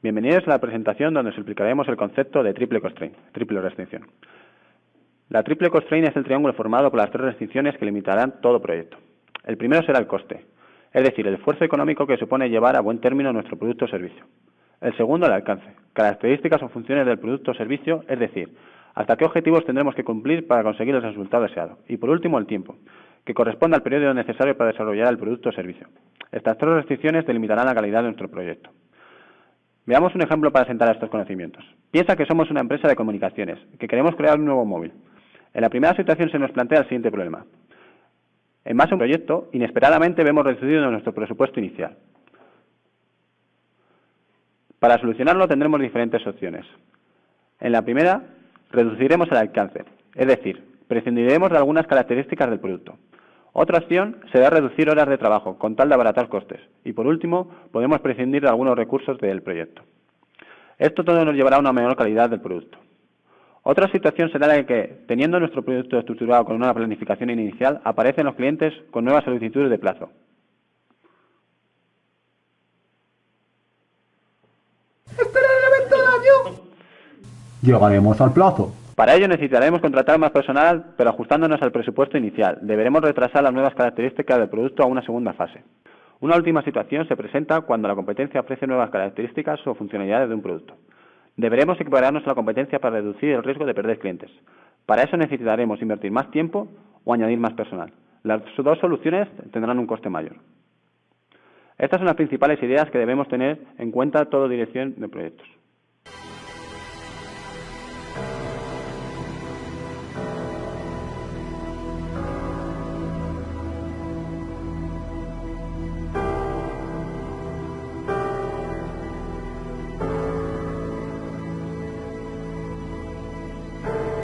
Bienvenidos a la presentación donde os explicaremos el concepto de triple constraint, triple restricción. La triple constraint es el triángulo formado por las tres restricciones que limitarán todo proyecto. El primero será el coste, es decir, el esfuerzo económico que supone llevar a buen término nuestro producto o servicio. El segundo, el alcance, características o funciones del producto o servicio, es decir, hasta qué objetivos tendremos que cumplir para conseguir el resultado deseado. Y por último, el tiempo, que corresponde al periodo necesario para desarrollar el producto o servicio. Estas tres restricciones delimitarán la calidad de nuestro proyecto. Veamos un ejemplo para sentar estos conocimientos. Piensa que somos una empresa de comunicaciones, que queremos crear un nuevo móvil. En la primera situación se nos plantea el siguiente problema. En base a un proyecto, inesperadamente vemos reducido nuestro presupuesto inicial. Para solucionarlo tendremos diferentes opciones. En la primera, reduciremos el alcance, es decir, prescindiremos de algunas características del producto. Otra opción será reducir horas de trabajo, con tal de abaratar costes. Y por último, podemos prescindir de algunos recursos del proyecto. Esto todo nos llevará a una menor calidad del producto. Otra situación será la que, teniendo nuestro producto estructurado con una planificación inicial, aparecen los clientes con nuevas solicitudes de plazo. ¡Esperar el evento del año! Llegaremos al plazo. Para ello necesitaremos contratar más personal, pero ajustándonos al presupuesto inicial. Deberemos retrasar las nuevas características del producto a una segunda fase. Una última situación se presenta cuando la competencia ofrece nuevas características o funcionalidades de un producto. Deberemos equipararnos a la competencia para reducir el riesgo de perder clientes. Para eso necesitaremos invertir más tiempo o añadir más personal. Las dos soluciones tendrán un coste mayor. Estas son las principales ideas que debemos tener en cuenta toda dirección de proyectos.